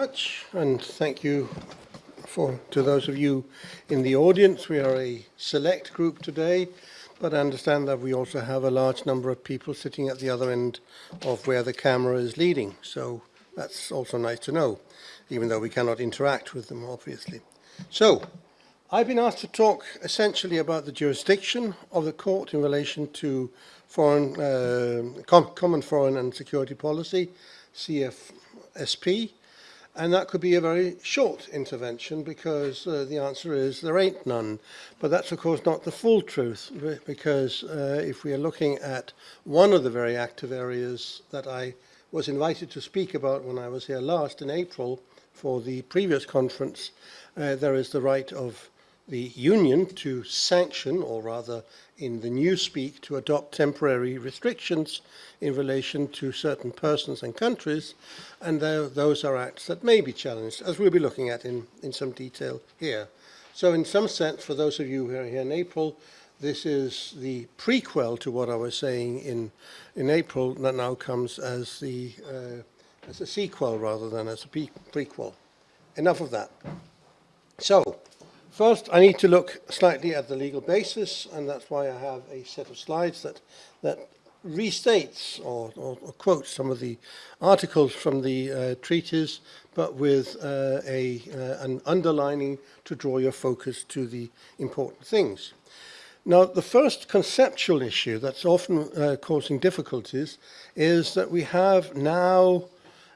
much, and thank you for to those of you in the audience. We are a select group today, but I understand that we also have a large number of people sitting at the other end of where the camera is leading. So that's also nice to know, even though we cannot interact with them, obviously. So I've been asked to talk essentially about the jurisdiction of the court in relation to foreign, uh, com common foreign and security policy, CFSP, And that could be a very short intervention because uh, the answer is there ain't none. But that's, of course, not the full truth because uh, if we are looking at one of the very active areas that I was invited to speak about when I was here last in April for the previous conference, uh, there is the right of the Union to sanction, or rather in the new speak, to adopt temporary restrictions in relation to certain persons and countries, and those are acts that may be challenged, as we'll be looking at in, in some detail here. So in some sense, for those of you who are here in April, this is the prequel to what I was saying in, in April that now comes as, the, uh, as a sequel rather than as a prequel. Enough of that. So, First, I need to look slightly at the legal basis, and that's why I have a set of slides that, that restates or, or, or quotes some of the articles from the uh, treaties, but with uh, a, uh, an underlining to draw your focus to the important things. Now, the first conceptual issue that's often uh, causing difficulties is that we have now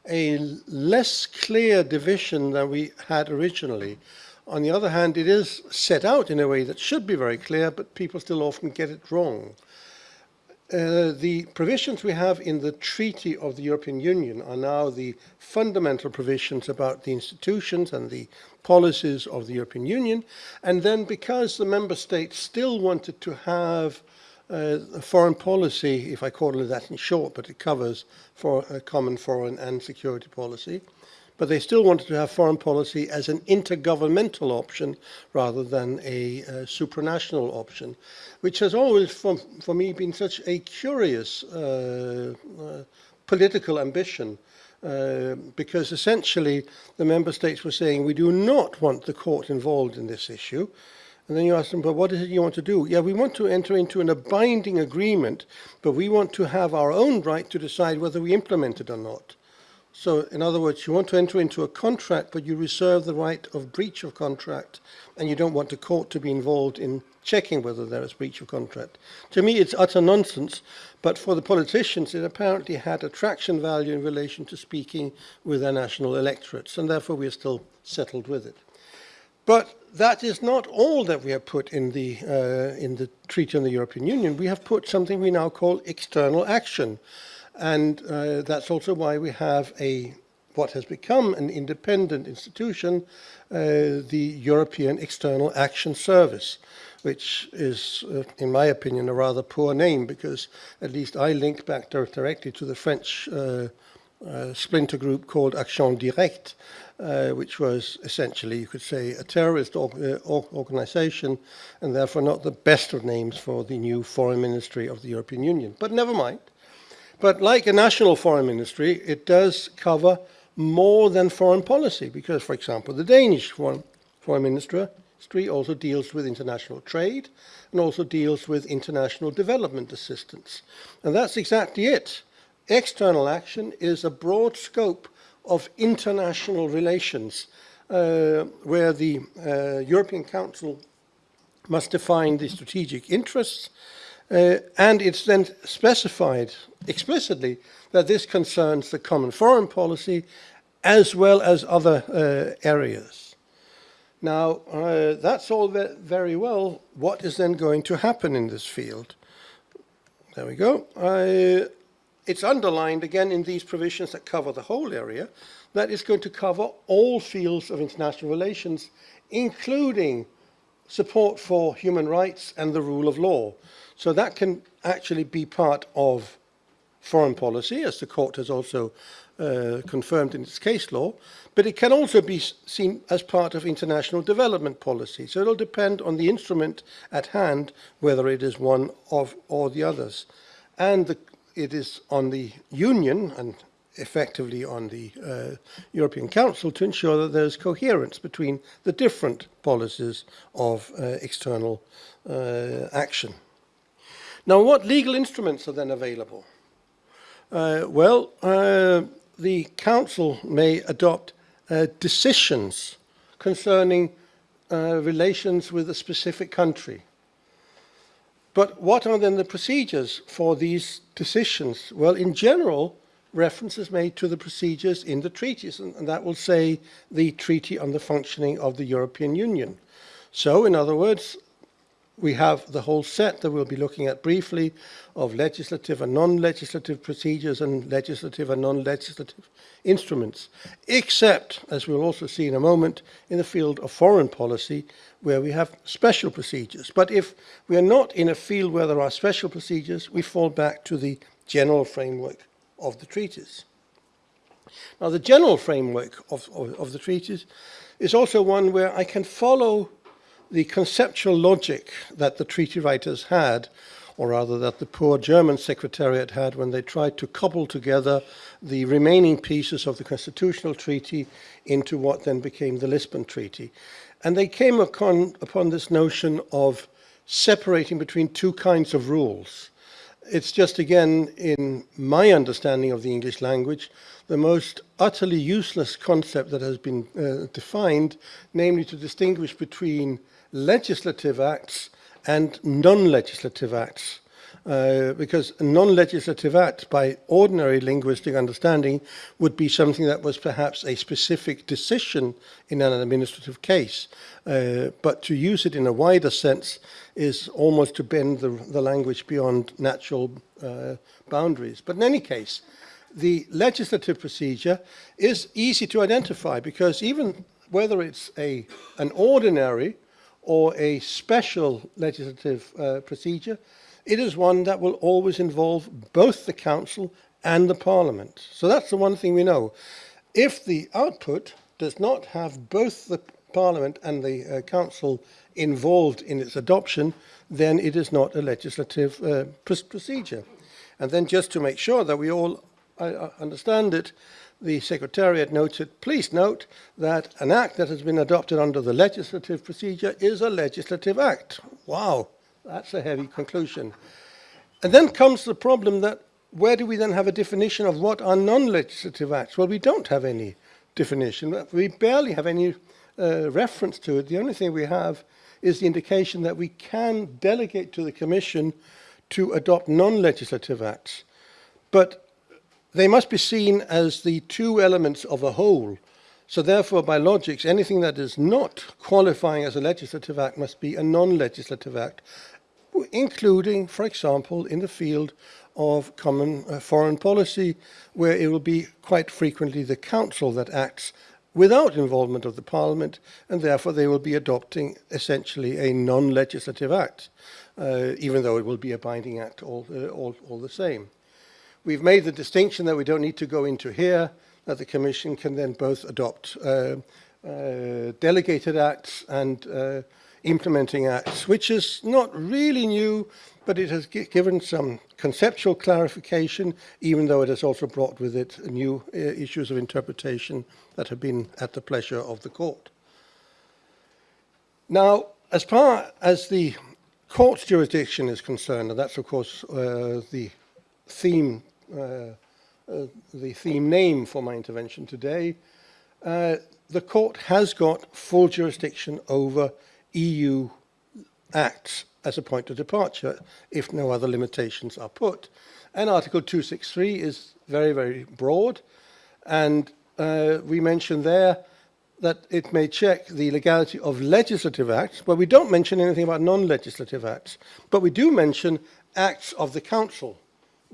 a less clear division than we had originally on the other hand, it is set out in a way that should be very clear, but people still often get it wrong. Uh, the provisions we have in the Treaty of the European Union are now the fundamental provisions about the institutions and the policies of the European Union. And then because the member states still wanted to have uh, a foreign policy, if I call it that in short, but it covers for a common foreign and security policy, but they still wanted to have foreign policy as an intergovernmental option rather than a, a supranational option, which has always, for, for me, been such a curious uh, uh, political ambition. Uh, because essentially the member states were saying we do not want the court involved in this issue. And then you ask them, but what is it you want to do? Yeah, we want to enter into an, a binding agreement, but we want to have our own right to decide whether we implement it or not. So in other words, you want to enter into a contract, but you reserve the right of breach of contract, and you don't want the court to be involved in checking whether there is breach of contract. To me, it's utter nonsense, but for the politicians, it apparently had attraction value in relation to speaking with their national electorates, and therefore we are still settled with it. But that is not all that we have put in the, uh, in the Treaty on the European Union. We have put something we now call external action. And uh, that's also why we have a what has become an independent institution, uh, the European External Action Service, which is, uh, in my opinion, a rather poor name because at least I link back directly to the French uh, uh, splinter group called Action Directe, uh, which was essentially, you could say, a terrorist or, organization and therefore not the best of names for the new foreign ministry of the European Union. But never mind. But like a national foreign ministry, it does cover more than foreign policy because, for example, the Danish foreign, foreign ministry also deals with international trade and also deals with international development assistance. And that's exactly it. External action is a broad scope of international relations uh, where the uh, European Council must define the strategic interests uh, and it's then specified explicitly that this concerns the common foreign policy as well as other uh, areas. Now, uh, that's all very well. What is then going to happen in this field? There we go. it's underlined again in these provisions that cover the whole area that is going to cover all fields of international relations, including support for human rights and the rule of law. So that can actually be part of foreign policy, as the court has also uh, confirmed in its case law, but it can also be seen as part of international development policy. So it'll depend on the instrument at hand, whether it is one of or the others. And the, it is on the union and effectively on the uh, European Council to ensure that there's coherence between the different policies of uh, external uh, action. Now, what legal instruments are then available? Uh, well, uh, the Council may adopt uh, decisions concerning relations with a specific country. But what are then the procedures for these decisions? Well, in general, reference is made to the procedures in the treaties, and, and that will say the Treaty on the Functioning of the European Union. So, in other words, we have the whole set that we'll be looking at briefly of legislative and non-legislative procedures and legislative and non-legislative instruments, except, as we'll also see in a moment, in the field of foreign policy, where we have special procedures. But if we are not in a field where there are special procedures, we fall back to the general framework of the treaties. Now, the general framework of, of, of the treaties is also one where I can follow the conceptual logic that the treaty writers had, or rather that the poor German secretariat had when they tried to cobble together the remaining pieces of the constitutional treaty into what then became the Lisbon Treaty. And they came upon, upon this notion of separating between two kinds of rules. It's just again, in my understanding of the English language, the most utterly useless concept that has been uh, defined, namely to distinguish between legislative acts and non-legislative acts. Uh, because a non-legislative act, by ordinary linguistic understanding, would be something that was perhaps a specific decision in an administrative case. Uh, but to use it in a wider sense is almost to bend the, the language beyond natural uh, boundaries. But in any case, the legislative procedure is easy to identify because even whether it's a, an ordinary or a special legislative uh, procedure, it is one that will always involve both the Council and the Parliament. So that's the one thing we know. If the output does not have both the Parliament and the uh, Council involved in its adoption, then it is not a legislative uh, pr procedure. And then just to make sure that we all uh, uh understand it, the Secretariat notes it, please note that an act that has been adopted under the legislative procedure is a legislative act. Wow, that's a heavy conclusion. And then comes the problem that where do we then have a definition of what are non-legislative acts? Well, we don't have any definition. We barely have any uh, reference to it. The only thing we have is the indication that we can delegate to the Commission to adopt non-legislative acts. But they must be seen as the two elements of a whole. So therefore, by logics, anything that is not qualifying as a legislative act must be a non-legislative act, including, for example, in the field of common uh, foreign policy, where it will be quite frequently the council that acts without involvement of the parliament, and therefore they will be adopting essentially a non-legislative act, uh, even though it will be a binding act all, uh, all, all the same. We've made the distinction that we don't need to go into here, that the Commission can then both adopt uh, uh, delegated acts and uh, implementing acts, which is not really new, but it has given some conceptual clarification, even though it has also brought with it new uh, issues of interpretation that have been at the pleasure of the court. Now, as far as the court's jurisdiction is concerned, and that's of course uh, the theme the theme name for my intervention today, uh, the court has got full jurisdiction over EU acts as a point of departure if no other limitations are put. And Article 263 is very, very broad. And uh, we mentioned there that it may check the legality of legislative acts, but we don't mention anything about non-legislative acts. But we do mention acts of the Council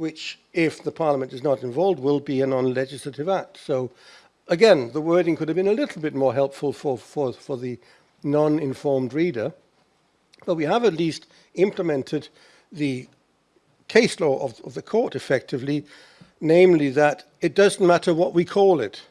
which, if the Parliament is not involved, will be a non-legislative act. So, again, the wording could have been a little bit more helpful for, for, for the non-informed reader, but we have at least implemented the case law of, of the court effectively, namely that it doesn't matter what we call it.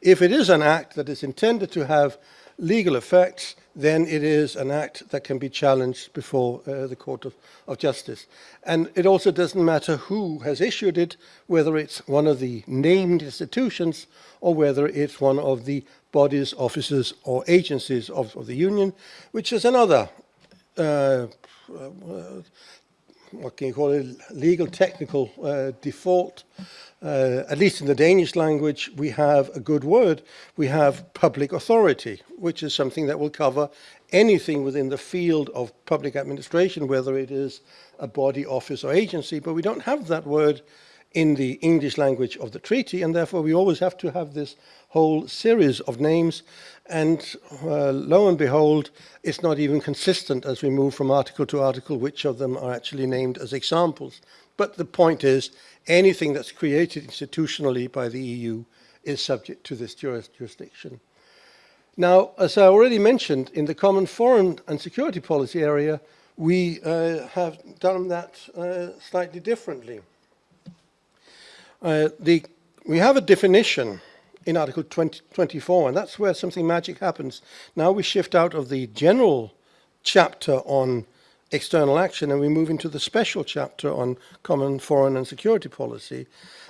If it is an act that is intended to have legal effects, then it is an act that can be challenged before uh, the Court of, of Justice. And it also doesn't matter who has issued it, whether it's one of the named institutions or whether it's one of the bodies, offices or agencies of, of the Union, which is another, uh, uh, what can you call it, legal technical uh, default, uh, at least in the Danish language, we have a good word. We have public authority, which is something that will cover anything within the field of public administration, whether it is a body, office or agency, but we don't have that word in the English language of the treaty, and therefore we always have to have this whole series of names, and uh, lo and behold, it's not even consistent as we move from article to article which of them are actually named as examples. But the point is, anything that's created institutionally by the EU is subject to this jurisdiction. Now, as I already mentioned, in the common foreign and security policy area, we uh, have done that uh, slightly differently. Uh, the, we have a definition in Article 20, 24, and that's where something magic happens. Now we shift out of the general chapter on external action and we move into the special chapter on common foreign and security policy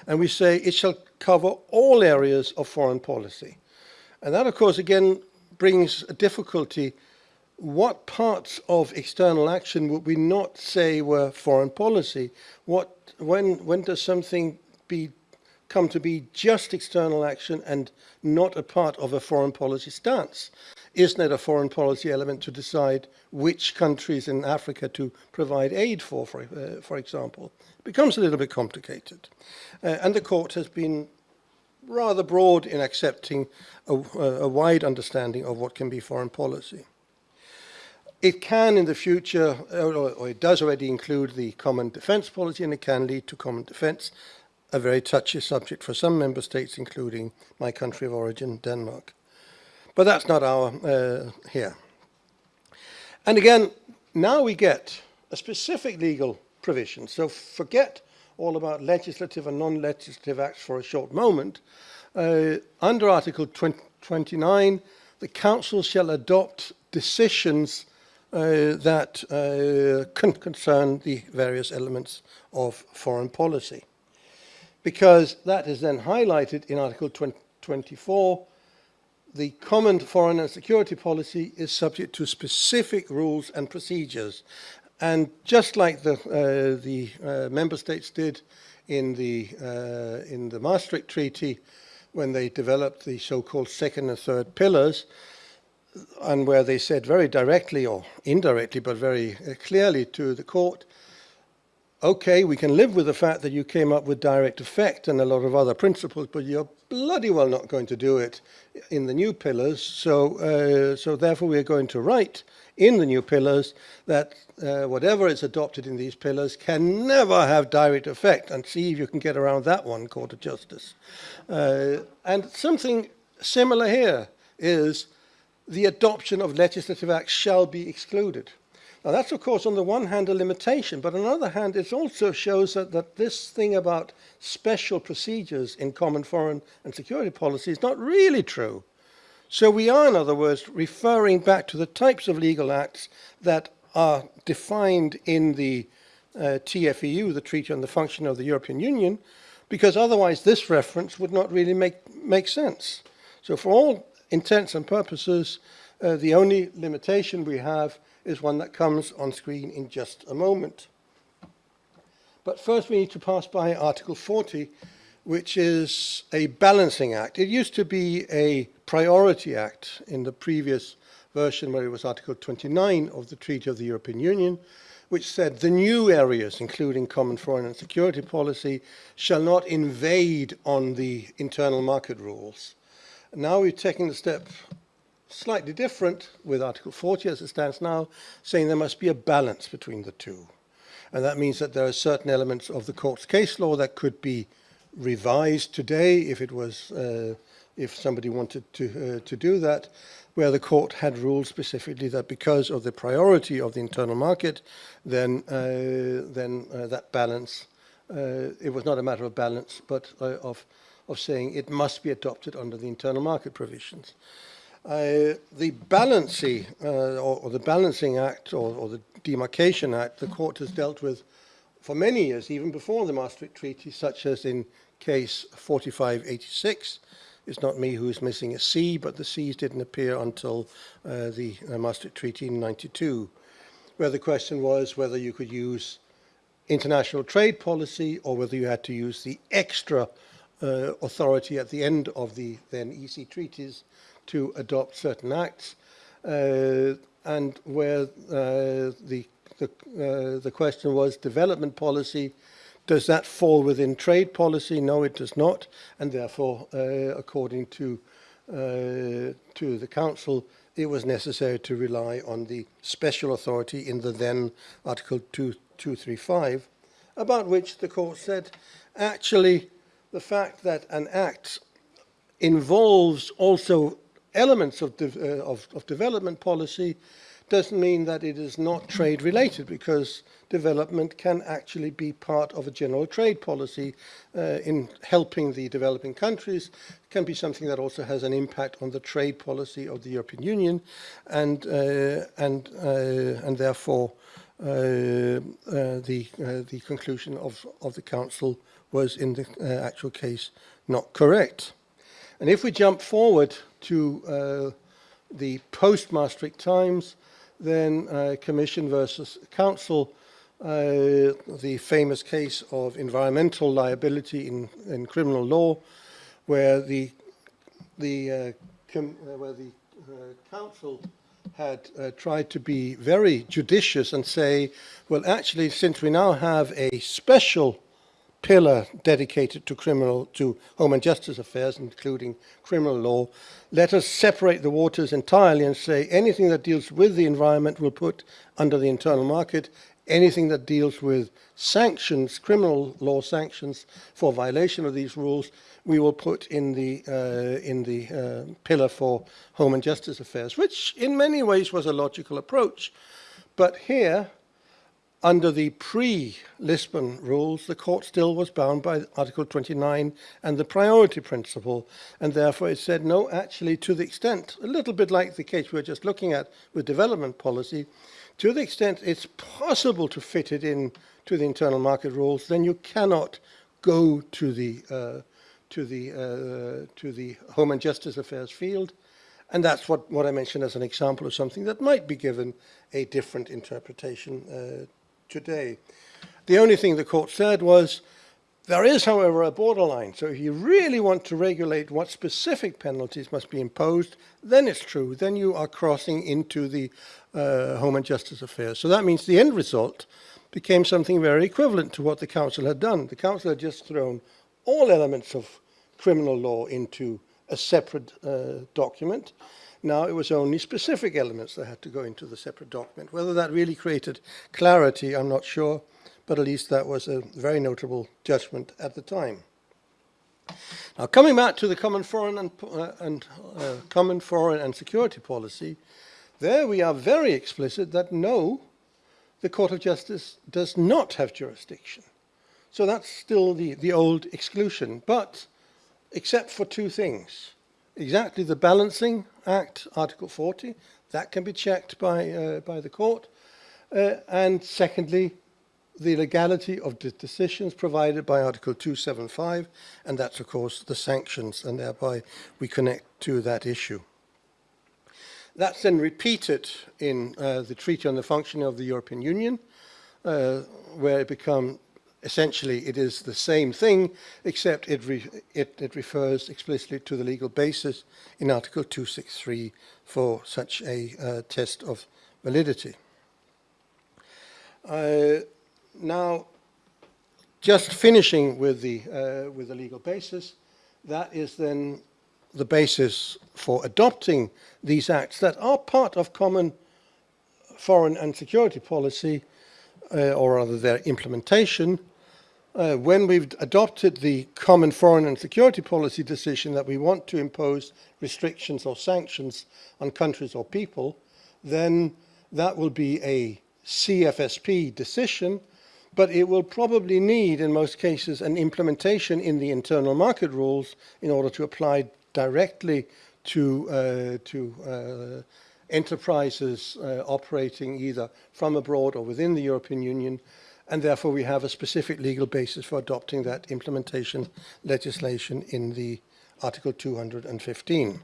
and we say it shall cover all areas of foreign policy. And that of course again brings a difficulty. What parts of external action would we not say were foreign policy? What, when, when does something be, come to be just external action and not a part of a foreign policy stance? Isn't it a foreign policy element to decide which countries in Africa to provide aid for, for, uh, for example? It becomes a little bit complicated. Uh, and the court has been rather broad in accepting a, a wide understanding of what can be foreign policy. It can in the future, or, or it does already include the common defence policy and it can lead to common defence, a very touchy subject for some member states, including my country of origin, Denmark. But that's not our uh, here. And again, now we get a specific legal provision. So forget all about legislative and non-legislative acts for a short moment. Uh, under Article 20, 29, the Council shall adopt decisions uh, that uh, concern the various elements of foreign policy. Because that is then highlighted in Article 20, 24, the common foreign and security policy is subject to specific rules and procedures. And just like the, uh, the uh, member states did in the, uh, in the Maastricht Treaty, when they developed the so-called second and third pillars, and where they said very directly or indirectly, but very uh, clearly to the court, okay, we can live with the fact that you came up with direct effect and a lot of other principles, but you're bloody well not going to do it in the new pillars. So, uh, so therefore we're going to write in the new pillars that uh, whatever is adopted in these pillars can never have direct effect and see if you can get around that one, Court of Justice. Uh, and something similar here is the adoption of legislative acts shall be excluded. Now that's of course on the one hand a limitation, but on the other hand it also shows that, that this thing about special procedures in common foreign and security policy is not really true. So we are, in other words, referring back to the types of legal acts that are defined in the uh, TFEU, the Treaty on the Function of the European Union, because otherwise this reference would not really make, make sense. So for all intents and purposes, uh, the only limitation we have is one that comes on screen in just a moment. But first we need to pass by Article 40, which is a balancing act. It used to be a priority act in the previous version where it was Article 29 of the Treaty of the European Union, which said the new areas, including common foreign and security policy, shall not invade on the internal market rules. Now we're taking the step slightly different with Article 40 as it stands now, saying there must be a balance between the two. And that means that there are certain elements of the court's case law that could be revised today if it was, uh, if somebody wanted to, uh, to do that, where the court had ruled specifically that because of the priority of the internal market, then, uh, then uh, that balance, uh, it was not a matter of balance, but uh, of, of saying it must be adopted under the internal market provisions. Uh, the balancing, uh, or, or the Balancing Act, or, or the Demarcation Act, the court has dealt with for many years, even before the Maastricht Treaty, such as in case 4586. It's not me who's missing a C, but the C's didn't appear until uh, the uh, Maastricht Treaty in 92, where the question was whether you could use international trade policy or whether you had to use the extra uh, authority at the end of the then EC treaties to adopt certain acts uh, and where uh, the the, uh, the question was development policy does that fall within trade policy? No it does not. And therefore uh, according to uh, to the council it was necessary to rely on the special authority in the then article 2 235 about which the court said actually the fact that an act involves also elements of, de uh, of, of development policy doesn't mean that it is not trade related because development can actually be part of a general trade policy uh, in helping the developing countries. It can be something that also has an impact on the trade policy of the European Union and uh, and uh, and therefore uh, uh, the the conclusion of of the council was in the actual case not correct And if we jump forward to uh, the post-Maastricht times, then uh, Commission versus Council, uh, the famous case of environmental liability in, in criminal law, where the, the, uh, uh where the uh, Council had uh, tried to be very judicious and say, well, actually, since we now have a special pillar dedicated to criminal, to home and justice affairs, including criminal law. Let us separate the waters entirely and say anything that deals with the environment will put under the internal market, anything that deals with sanctions, criminal law sanctions for violation of these rules, we will put in the uh, in the uh, pillar for home and justice affairs, which in many ways was a logical approach. But here, under the pre-Lisbon rules, the court still was bound by Article 29 and the priority principle, and therefore it said, no, actually, to the extent, a little bit like the case we were just looking at with development policy, to the extent it's possible to fit it in to the internal market rules, then you cannot go to the uh, to the uh, to the home and justice affairs field, and that's what what I mentioned as an example of something that might be given a different interpretation uh, today. The only thing the court said was, there is, however, a borderline. So if you really want to regulate what specific penalties must be imposed, then it's true. Then you are crossing into the uh, Home and Justice Affairs. So that means the end result became something very equivalent to what the council had done. The council had just thrown all elements of criminal law into a separate uh, document. Now it was only specific elements that had to go into the separate document. Whether that really created clarity, I'm not sure, but at least that was a very notable judgment at the time. Now, coming back to the common foreign and, uh, and uh, common foreign and security policy, there we are very explicit that no, the Court of Justice does not have jurisdiction. So that's still the, the old exclusion, but except for two things exactly the Balancing Act, Article 40, that can be checked by, uh, by the court. Uh, and secondly, the legality of the decisions provided by Article 275, and that's, of course, the sanctions, and thereby we connect to that issue. That's then repeated in uh, the Treaty on the Functioning of the European Union, uh, where it become, essentially it is the same thing, except it, re it, it, refers explicitly to the legal basis in Article 263 for such a uh, test of validity. Uh, now, just finishing with the, uh, with the legal basis, that is then the basis for adopting these acts that are part of common foreign and security policy, uh, or rather their implementation, uh, when we've adopted the common foreign and security policy decision that we want to impose restrictions or sanctions on countries or people, then that will be a CFSP decision, but it will probably need, in most cases, an implementation in the internal market rules in order to apply directly to, uh, to uh, enterprises uh, operating either from abroad or within the European Union, and therefore we have a specific legal basis for adopting that implementation legislation in the Article 215.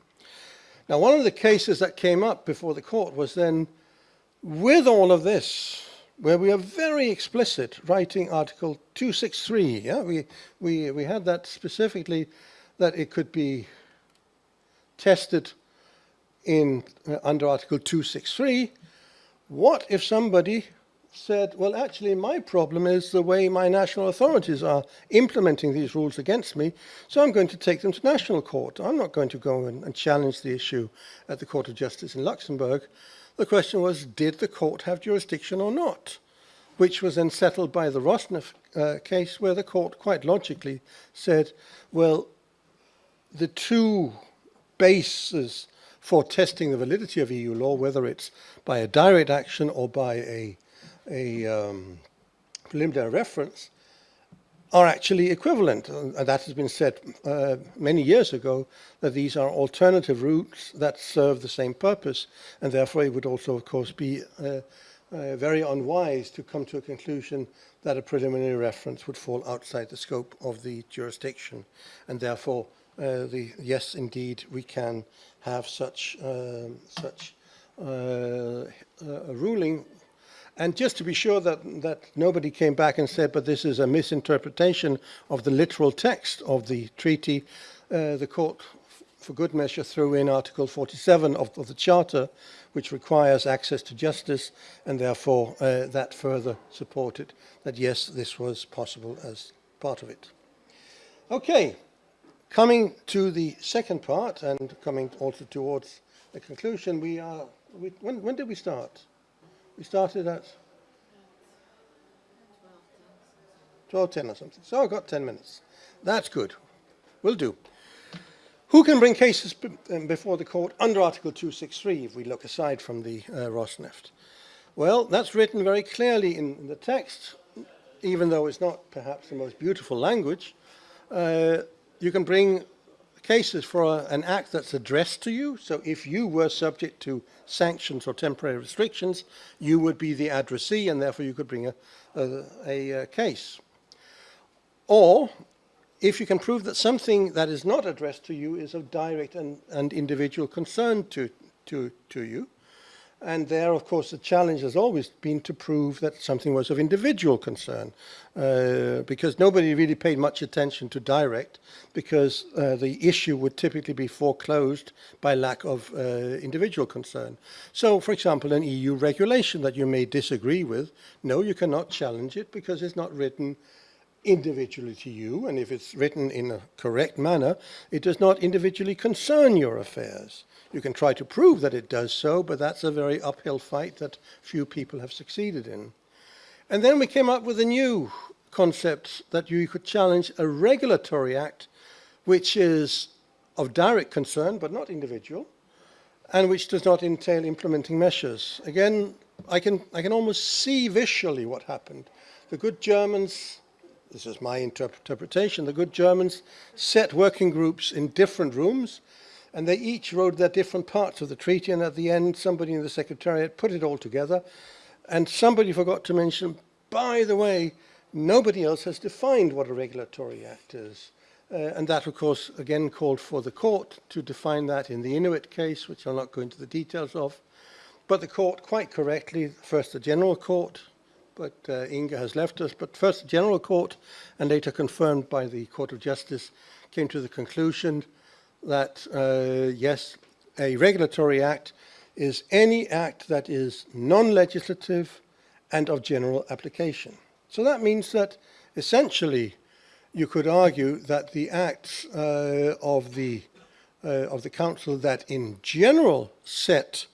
Now, one of the cases that came up before the court was then, with all of this, where we are very explicit, writing Article 263, yeah, we, we, we had that specifically, that it could be tested in uh, under Article 263, what if somebody said, well, actually, my problem is the way my national authorities are implementing these rules against me, so I'm going to take them to national court. I'm not going to go and challenge the issue at the Court of Justice in Luxembourg. The question was, did the court have jurisdiction or not? Which was then settled by the Rosneft uh, case, where the court quite logically said, well, the two bases for testing the validity of EU law, whether it's by a direct action or by a a um, preliminary reference are actually equivalent. And that has been said uh, many years ago, that these are alternative routes that serve the same purpose. And therefore, it would also, of course, be uh, uh, very unwise to come to a conclusion that a preliminary reference would fall outside the scope of the jurisdiction. And therefore, uh, the, yes, indeed, we can have such, um, such uh, a ruling and just to be sure that, that nobody came back and said, but this is a misinterpretation of the literal text of the treaty, uh, the court, for good measure, threw in Article 47 of, of the Charter, which requires access to justice, and therefore uh, that further supported that, yes, this was possible as part of it. Okay, coming to the second part, and coming also towards the conclusion, we are, we, when, when did we start? We started at 12.10 or something. So I've got 10 minutes. That's good. Will do. Who can bring cases um, before the court under Article 263 if we look aside from the uh, Rosneft? Well, that's written very clearly in, the text, even though it's not perhaps the most beautiful language. Uh, you can bring cases for a, an act that's addressed to you. So if you were subject to sanctions or temporary restrictions, you would be the addressee and therefore you could bring a, a, a case. Or if you can prove that something that is not addressed to you is of direct and, and individual concern to, to, to you, and there, of course, the challenge has always been to prove that something was of individual concern, uh, because nobody really paid much attention to direct, because uh, the issue would typically be foreclosed by lack of uh, individual concern. So, for example, an EU regulation that you may disagree with, no, you cannot challenge it because it's not written individually to you, and if it's written in a correct manner, it does not individually concern your affairs. You can try to prove that it does so, but that's a very uphill fight that few people have succeeded in. And then we came up with a new concept that you could challenge a regulatory act which is of direct concern but not individual and which does not entail implementing measures. Again, I can, I can almost see visually what happened. The good Germans, this is my interpretation, the good Germans set working groups in different rooms and they each wrote their different parts of the treaty and at the end somebody in the secretariat put it all together and somebody forgot to mention, by the way, nobody else has defined what a regulatory act is. Uh, and that, of course, again called for the court to define that in the Inuit case, which I'll not go into the details of. But the court, quite correctly, first the General Court, but uh, Inga has left us, but first the General Court, and later confirmed by the Court of Justice, came to the conclusion that, uh, yes, a regulatory act is any act that is non-legislative and of general application. So that means that essentially you could argue that the acts uh, of the uh, of the council that in general set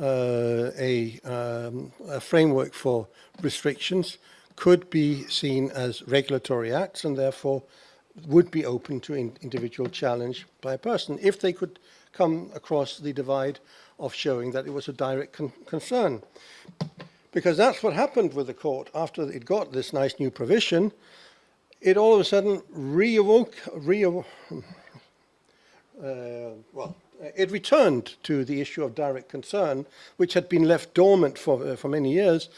uh, a, um, a framework for restrictions could be seen as regulatory acts and therefore would be open to in individual challenge by a person if they could come across the divide of showing that it was a direct con concern. Because that's what happened with the court after it got this nice new provision. It all of a sudden reawoke, re uh, well, Uh, it returned to the issue of direct concern, which had been left dormant for, uh, for many years,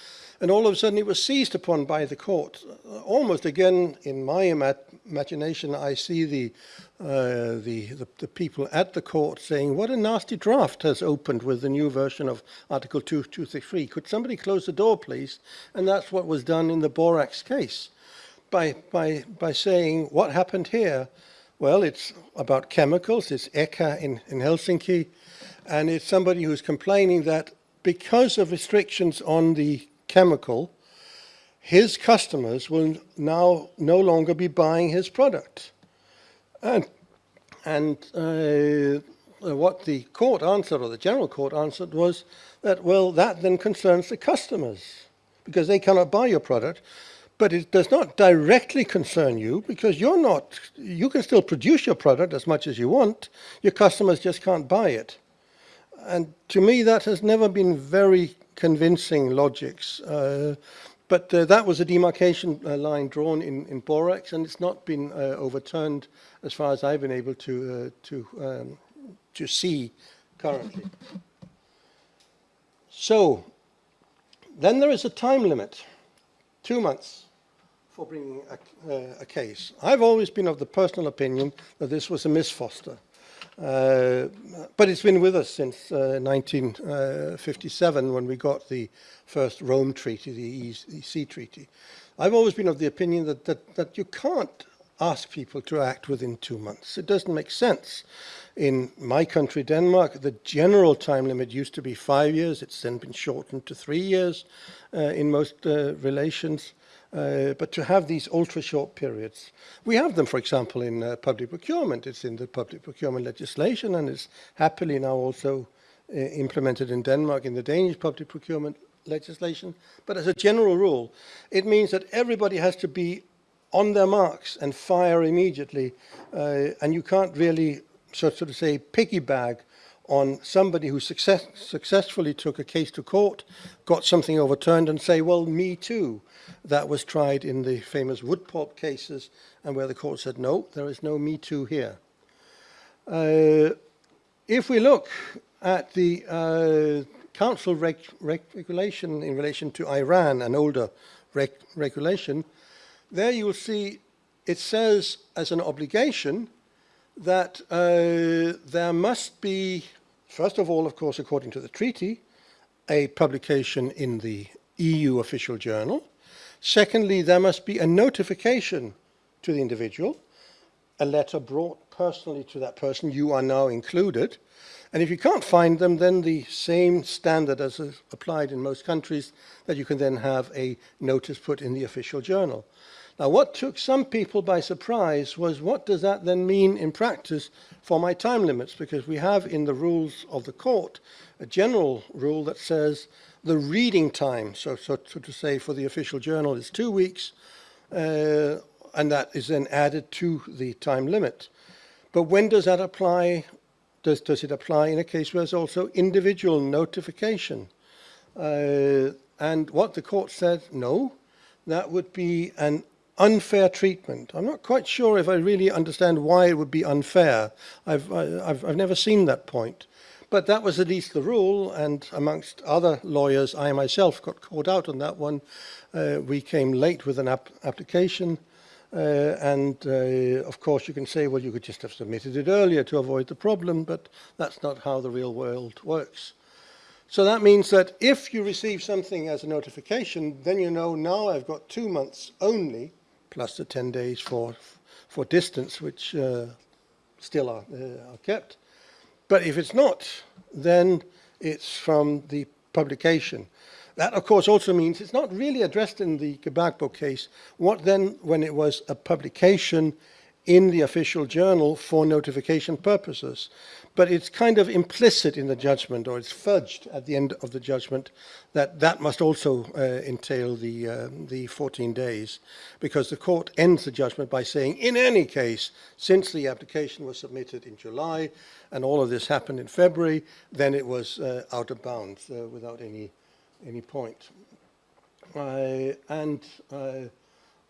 and all of a sudden it was seized upon by the court. Uh, almost again, in my ima imagination, I see the, uh, the, the, the people at the court saying, what a nasty draft has opened with the new version of Article 2233. Could somebody close the door, please? And that's what was done in the Borax case by, by, by saying, what happened here? Well, it's about chemicals. It's ECHA in, in Helsinki. And it's somebody who's complaining that because of restrictions on the chemical, his customers will now no longer be buying his product. And, and uh, what the court answered, or the general court answered, was that, well, that then concerns the customers because they cannot buy your product. But it does not directly concern you because you're not, you can still produce your product as much as you want. Your customers just can't buy it. And to me, that has never been very convincing logics. Uh, but uh, that was a demarcation uh, line drawn in, in Borax, and it's not been uh, overturned as far as I've been able to, uh, to, um, to see currently. So, then there is a time limit, two months for bringing a, uh, a case. I've always been of the personal opinion that this was a Miss Foster. Uh, but it's been with us since uh, 1957 when we got the first Rome Treaty, the EC Treaty. I've always been of the opinion that, that, that you can't ask people to act within two months. It doesn't make sense. In my country, Denmark, the general time limit used to be five years. It's then been shortened to three years uh, in most uh, relations. Uh, but to have these ultra short periods. We have them, for example, in uh, public procurement. It's in the public procurement legislation and it's happily now also uh, implemented in Denmark in the Danish public procurement legislation. But as a general rule, it means that everybody has to be on their marks and fire immediately. Uh, and you can't really, so, so to say, piggyback on somebody who success, successfully took a case to court, got something overturned and say, well, me too. That was tried in the famous Woodpulp cases and where the court said, no, there is no me too here. Uh, if we look at the uh, council reg reg regulation in relation to Iran, an older reg regulation, there you will see it says as an obligation that uh, there must be First of all, of course, according to the treaty, a publication in the EU official journal. Secondly, there must be a notification to the individual, a letter brought personally to that person, you are now included. And if you can't find them, then the same standard as applied in most countries, that you can then have a notice put in the official journal. Now, what took some people by surprise was what does that then mean in practice for my time limits? Because we have in the rules of the court a general rule that says the reading time, so, so, so to say for the official journal is two weeks, uh, and that is then added to the time limit. But when does that apply? Does, does it apply in a case where there's also individual notification? Uh, and what the court said, no, that would be an unfair treatment. I'm not quite sure if I really understand why it would be unfair. I've, I've, I've never seen that point. But that was at least the rule, and amongst other lawyers, I myself got caught out on that one. Uh, we came late with an ap application, uh, and uh, of course you can say, well, you could just have submitted it earlier to avoid the problem, but that's not how the real world works. So that means that if you receive something as a notification, then you know now I've got two months only plus the 10 days for, for distance, which uh, still are, uh, are kept. But if it's not, then it's from the publication. That, of course, also means it's not really addressed in the Gbagbo case. What then, when it was a publication in the official journal for notification purposes? But it's kind of implicit in the judgment, or it's fudged at the end of the judgment, that that must also uh, entail the, uh, the 14 days, because the court ends the judgment by saying, in any case, since the application was submitted in July, and all of this happened in February, then it was uh, out of bounds uh, without any, any point. And uh,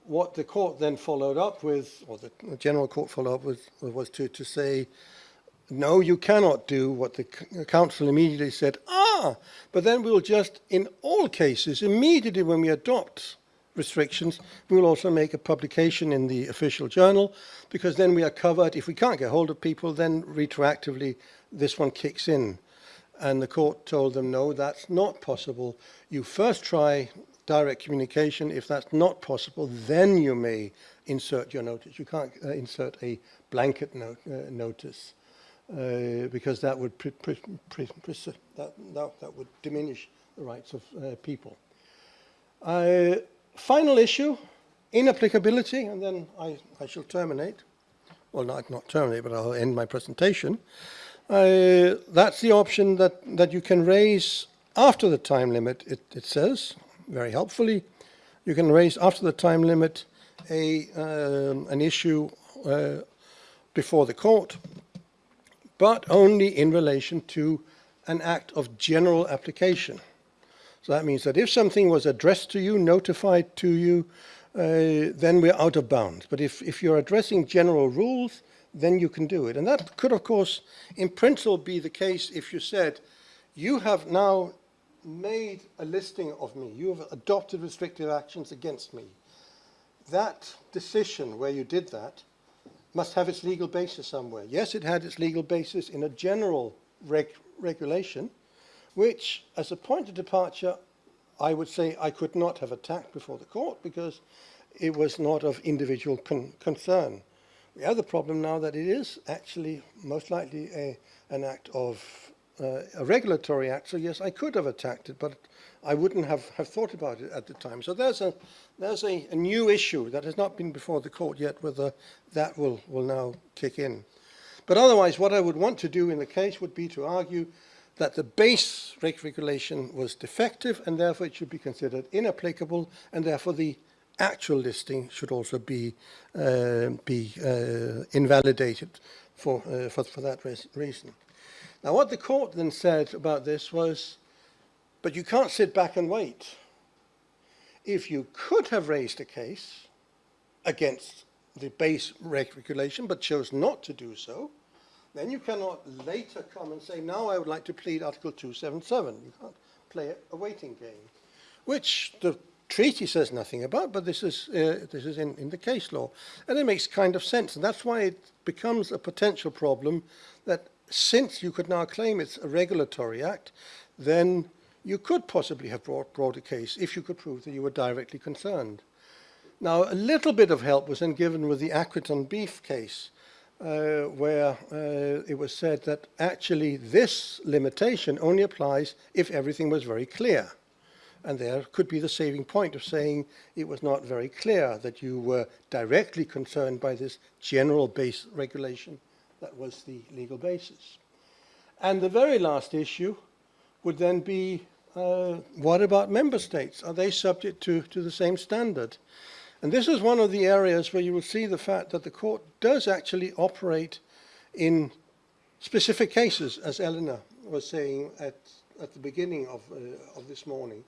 what the court then followed up with, or the general court followed up with, was to, to say, no, you cannot do what the council immediately said, ah, but then we'll just, in all cases, immediately when we adopt restrictions, we'll also make a publication in the official journal, because then we are covered. If we can't get hold of people, then retroactively this one kicks in. And the court told them, no, that's not possible. You first try direct communication. If that's not possible, then you may insert your notice. You can't uh, insert a blanket no uh, notice. Uh, because that would pre- pre- pre- that, that, that would diminish the rights of uh, people. Uh, final issue, inapplicability, and then I, I shall terminate. Well, not, not terminate, but I'll end my presentation. Uh, that's the option that, that you can raise after the time limit, it, it says, very helpfully. You can raise after the time limit a, um, an issue uh, before the court, but only in relation to an act of general application. So that means that if something was addressed to you, notified to you, uh, then we're out of bounds. But if, if you're addressing general rules, then you can do it. And that could, of course, in principle be the case if you said, you have now made a listing of me, you have adopted restrictive actions against me. That decision where you did that must have its legal basis somewhere. Yes, it had its legal basis in a general reg regulation, which, as a point of departure, I would say I could not have attacked before the court because it was not of individual con concern. We have the problem now that it is actually most likely a, an act of uh, a regulatory act. So yes, I could have attacked it, but I wouldn't have, have thought about it at the time. So there's a there's a, a new issue that has not been before the court yet, whether that will will now kick in. But otherwise, what I would want to do in the case would be to argue that the base reg regulation was defective and therefore it should be considered inapplicable and therefore the actual listing should also be uh, be uh, invalidated for, uh, for, for that reason. Now, what the court then said about this was, but you can't sit back and wait. If you could have raised a case against the base regulation, but chose not to do so, then you cannot later come and say, now I would like to plead Article 277. You can't play a waiting game, which the treaty says nothing about, but this is, uh, this is in, in the case law. And it makes kind of sense, and that's why it becomes a potential problem since you could now claim it's a regulatory act, then you could possibly have brought, brought a case if you could prove that you were directly concerned. Now, a little bit of help was then given with the Accrington beef case, uh, where uh, it was said that actually this limitation only applies if everything was very clear. And there could be the saving point of saying it was not very clear that you were directly concerned by this general base regulation that was the legal basis. And the very last issue would then be, uh, what about member states? Are they subject to, to the same standard? And this is one of the areas where you will see the fact that the court does actually operate in specific cases, as Eleanor was saying at, at the beginning of, uh, of this morning,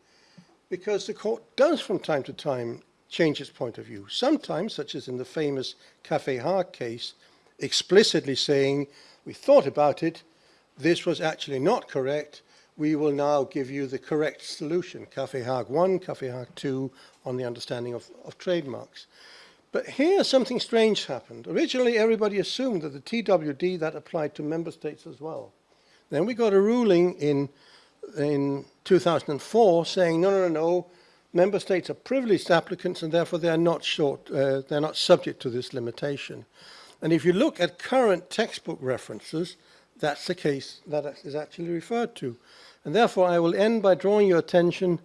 because the court does from time to time change its point of view. Sometimes, such as in the famous Café Hag case, explicitly saying, we thought about it, this was actually not correct, we will now give you the correct solution, Café Hag 1, Café Hag 2, on the understanding of, of trademarks. But here something strange happened. Originally everybody assumed that the TWD that applied to member states as well. Then we got a ruling in, in 2004 saying, no, no, no, no, member states are privileged applicants and therefore they are not short, uh, they're not subject to this limitation. And if you look at current textbook references, that's the case that is actually referred to. And therefore, I will end by drawing your attention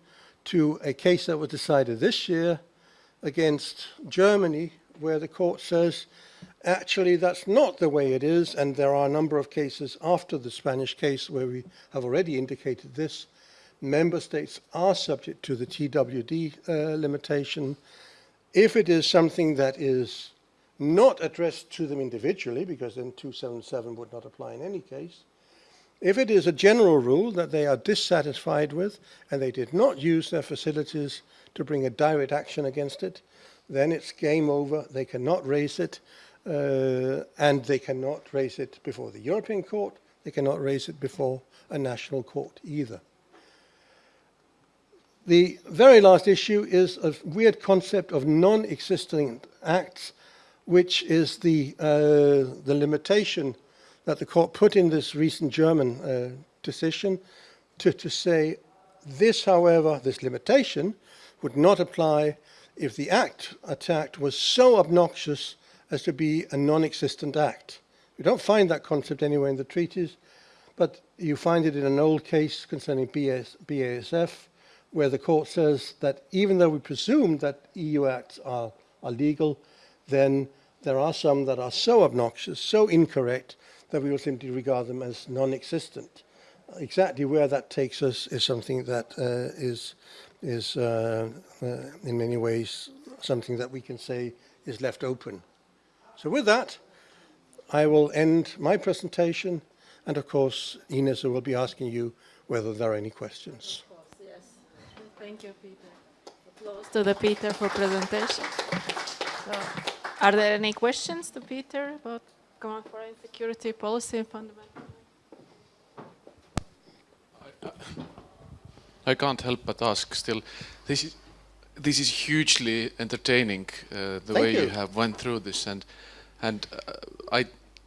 to a case that was decided this year against Germany, where the court says, actually, that's not the way it is, and there are a number of cases after the Spanish case where we have already indicated this. Member states are subject to the TWD uh, limitation. If it is something that is not addressed to them individually, because then 277 would not apply in any case, if it is a general rule that they are dissatisfied with and they did not use their facilities to bring a direct action against it, then it's game over. They cannot raise it. uh, and they cannot raise it before the European Court, they cannot raise it before a national court either. The very last issue is a weird concept of non-existing acts, which is the, uh, the limitation that the court put in this recent German uh, decision to, to say this, however, this limitation would not apply if the act attacked was so obnoxious as to be a non-existent act. You don't find that concept anywhere in the treaties, but you find it in an old case concerning BAS, BASF, where the court says that even though we presume that EU acts are, are legal, then there are some that are so obnoxious, so incorrect, that we will simply regard them as non-existent. Exactly where that takes us is something that uh, is, is uh, uh, in many ways something that we can say is left open. So with that, I will end my presentation, and of course, Ines will be asking you whether there are any questions. Yes. Thank you, Peter. Applause to the Peter for presentation. So, are there any questions to Peter about common foreign security policy and fundamental? I can't help but ask still. This is this is hugely entertaining uh, the Thank way you. you. have went through this and and uh, I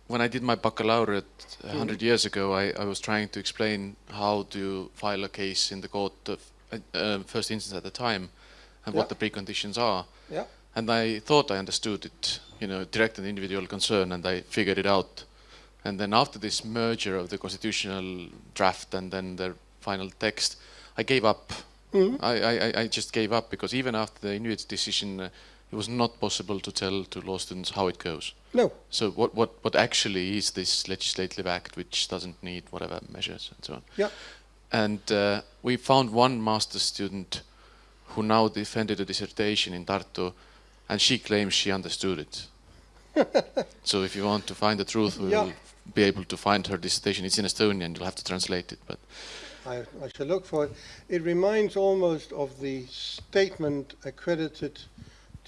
when I did my baccalaureate a Mm-hmm. 100 years ago I, I was trying to explain how to file a case in the court of uh, uh, first instance at the time and Yeah. what the preconditions are Yeah. And I thought I understood it you know direct and individual concern and I figured it out and then after this merger of the constitutional draft and then the final text I gave up Mhm. I, I, I just gave up because even after the Inuit decision, uh, it was not possible to tell to law students how it goes. No. So what, what, what actually is this legislative act which doesn't need whatever measures and so on. Yeah. And uh, we found one master student who now defended a dissertation in Tartu and she claims she understood it. so if you want to find the truth, we Yeah. will be able to find her dissertation. It's in Estonian, you'll have to translate it. But I, I shall look for it. It reminds almost of the statement accredited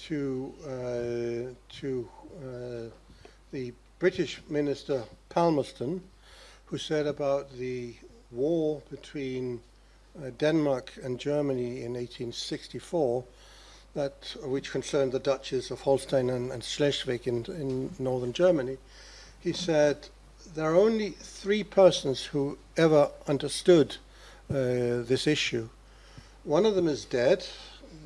to uh, to uh, the British minister Palmerston, who said about the war between uh, Denmark and Germany in 1864, that which concerned the duchies of Holstein and, and Schleswig in, in northern Germany. He said there are only three persons who ever understood uh, this issue. One of them is dead,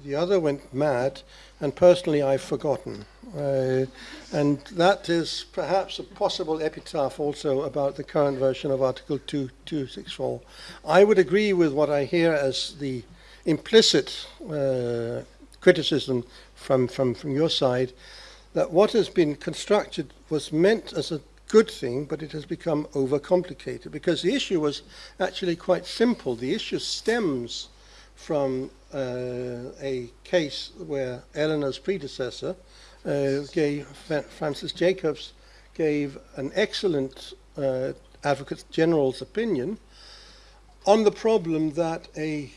the other went mad, and personally I've forgotten. Uh, and that is perhaps a possible epitaph also about the current version of Article 2264. I would agree with what I hear as the implicit uh, criticism from, from, from your side that what has been constructed was meant as a good thing, but it has become overcomplicated because the issue was actually quite simple. The issue stems from uh, a case where Eleanor's predecessor uh, gave, Francis Jacobs gave an excellent uh, Advocate General's opinion on the problem that a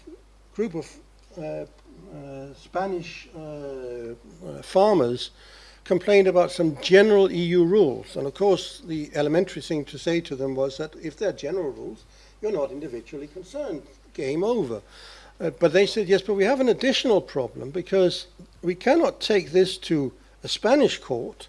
group of uh, Spanish uh, uh, farmers complained about some general EU rules. And of course, the elementary thing to say to them was that if they're general rules, you're not individually concerned. Game over. Uh, but they said, yes, but we have an additional problem because we cannot take this to a Spanish court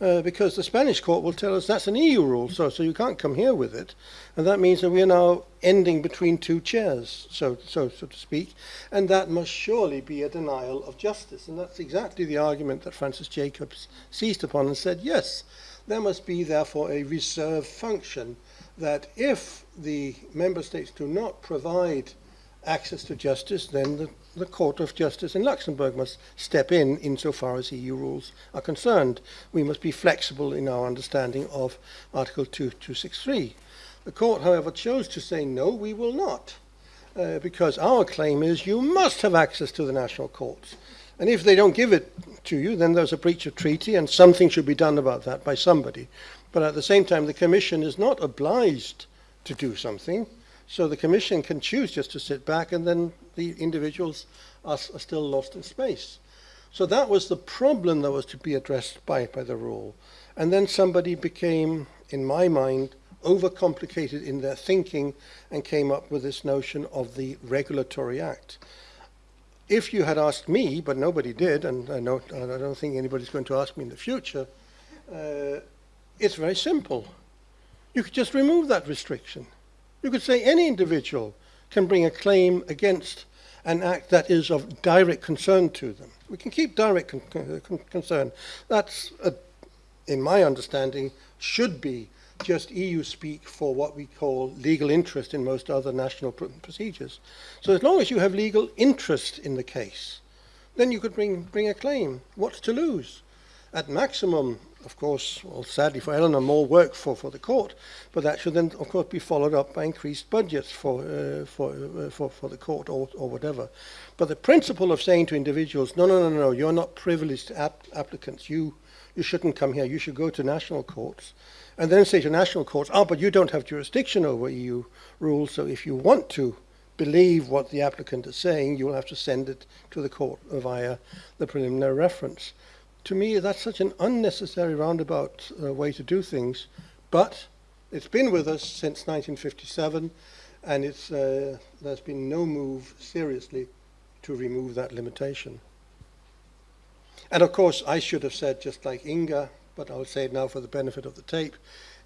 uh, because the Spanish court will tell us that's an EU rule, so, so you can't come here with it. And that means that we are now ending between two chairs, so, so, so to speak, and that must surely be a denial of justice. And that's exactly the argument that Francis Jacobs seized upon and said, yes, there must be therefore a reserve function that if the member states do not provide access to justice, then the the Court of Justice in Luxembourg must step in insofar as EU rules are concerned. We must be flexible in our understanding of Article 2263. The Court, however, chose to say, no, we will not, uh, because our claim is you must have access to the national courts. And if they don't give it to you, then there's a breach of treaty, and something should be done about that by somebody. But at the same time, the Commission is not obliged to do something. So the Commission can choose just to sit back and then the individuals are, are still lost in space. So that was the problem that was to be addressed by, by the rule. And then somebody became, in my mind, overcomplicated in their thinking and came up with this notion of the Regulatory Act. If you had asked me, but nobody did, and I, know, and I don't think anybody's going to ask me in the future, uh, it's very simple. You could just remove that restriction. You could say any individual can bring a claim against an act that is of direct concern to them. We can keep direct con con concern. That's, a, in my understanding, should be just EU speak for what we call legal interest in most other national pr procedures. So as long as you have legal interest in the case, then you could bring, bring a claim. What's to lose? At maximum, of course, well, sadly for Eleanor, more work for, for the court, but that should then, of course, be followed up by increased budgets for, uh, for, uh, for, for the court or, or whatever. But the principle of saying to individuals, no, no, no, no, you're not privileged app- applicants, you, you shouldn't come here, you should go to national courts, and then say to national courts, oh, but you don't have jurisdiction over EU rules, so if you want to believe what the applicant is saying, you'll have to send it to the court via the preliminary reference. To me, that's such an unnecessary roundabout uh, way to do things, but it's been with us since 1957, and it's, uh, there's been no move seriously to remove that limitation. And of course, I should have said, just like Inga, but I'll say it now for the benefit of the tape,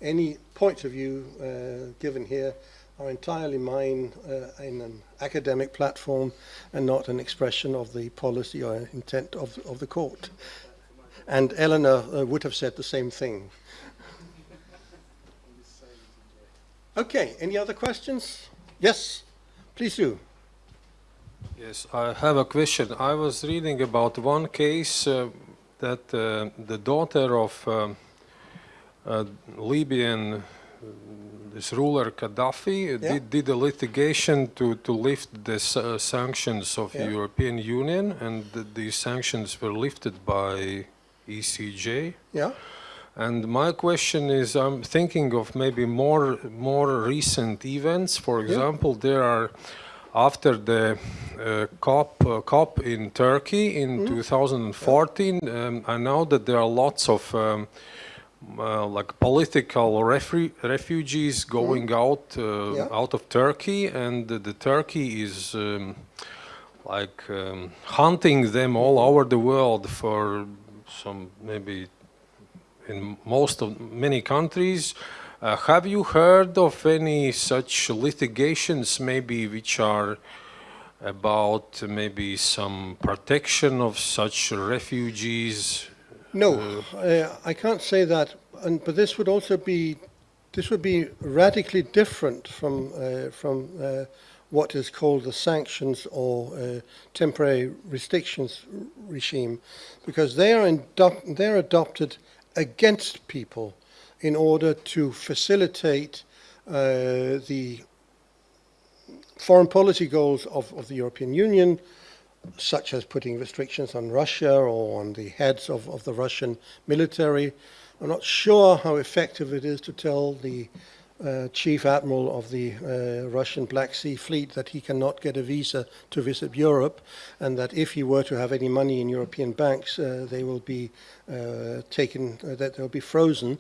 any points of view uh, given here are entirely mine uh, in an academic platform and not an expression of the policy or intent of, of the court. And Eleanor uh, would have said the same thing. Okay, any other questions? Yes, please do. Yes, I have a question. I was reading about one case uh, that uh, the daughter of um, uh, Libyan this ruler Gaddafi Yeah. did, did a litigation to, to lift the uh, sanctions of Yeah. the European Union, and th- these sanctions were lifted by ECJ. Yeah? And my question is, I'm thinking of maybe more more recent events. For example, there are after the uh, COP uh, COP in Turkey in 2014. Um, I know that there are lots of um, uh, like political refu- refugees going out uh, Yeah. out of Turkey, and the, the Turkey is. Um, like um, hunting them all over the world for some maybe in most of many countries. Uh, have you heard of any such litigations, maybe which are about maybe some protection of such refugees? No, uh, I can't say that. And, but this would also be, this would be radically different from uh, from uh, what is called the sanctions or uh, temporary restrictions regime, because they are they're adopted against people in order to facilitate uh, the foreign policy goals of, of the European Union, such as putting restrictions on Russia or on the heads of, of the Russian military. I'm not sure how effective it is to tell the uh, chief admiral of the uh, Russian Black Sea Fleet that he cannot get a visa to visit Europe, and that if he were to have any money in European banks, uh, they will be uh, taken, uh, that they'll be frozen.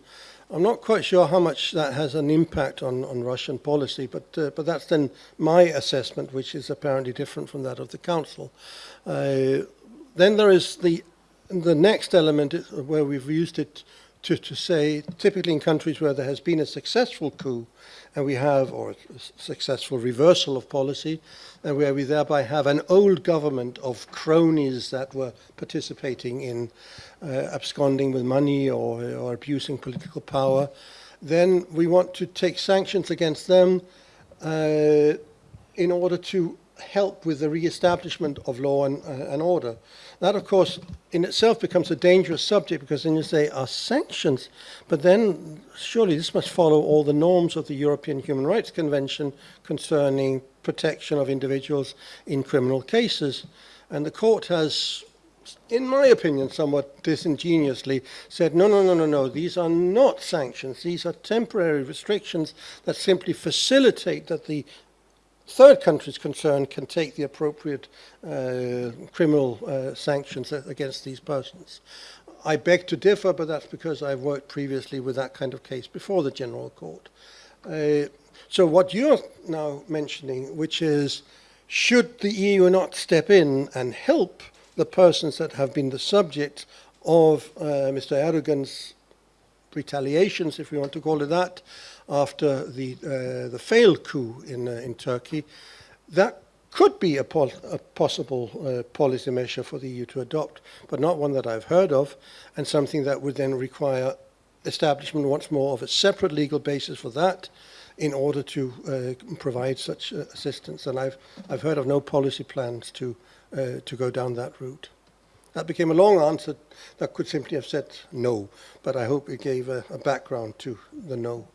I'm not quite sure how much that has an impact on, on Russian policy, but but that's then my assessment, which is apparently different from that of the council. Then there is the the next element where we've used it to, to say, typically in countries where there has been a successful coup, and we have, or successful reversal of policy, and where we thereby have an old government of cronies that were participating in uh, absconding with money or, or abusing political power, then we want to take sanctions against them uh, in order to help with the re-establishment of law and, uh, and order. That, of course, in itself becomes a dangerous subject because then you say, are sanctions? But then surely this must follow all the norms of the European Human Rights Convention concerning protection of individuals in criminal cases. And the court has, in my opinion, somewhat disingenuously said, no, no, no, no, no, these are not sanctions. These are temporary restrictions that simply facilitate that the third countries concerned can take the appropriate uh, criminal uh, sanctions against these persons. I beg to differ, but that's because I've worked previously with that kind of case before the General Court. Uh, so what you're now mentioning, which is, should the EU not step in and help the persons that have been the subject of uh, Mr. Erdogan's retaliations, if we want to call it that, after the uh, the failed coup in uh, in Turkey, that could be a, pol- a possible uh, policy measure for the EU to adopt, but not one that I've heard of, and something that would then require establishment once more of a separate legal basis for that in order to uh, provide such uh, assistance. And I've, I've heard of no policy plans to, uh, to go down that route. That became a long answer that could simply have said no, but I hope it gave a, a background to the no.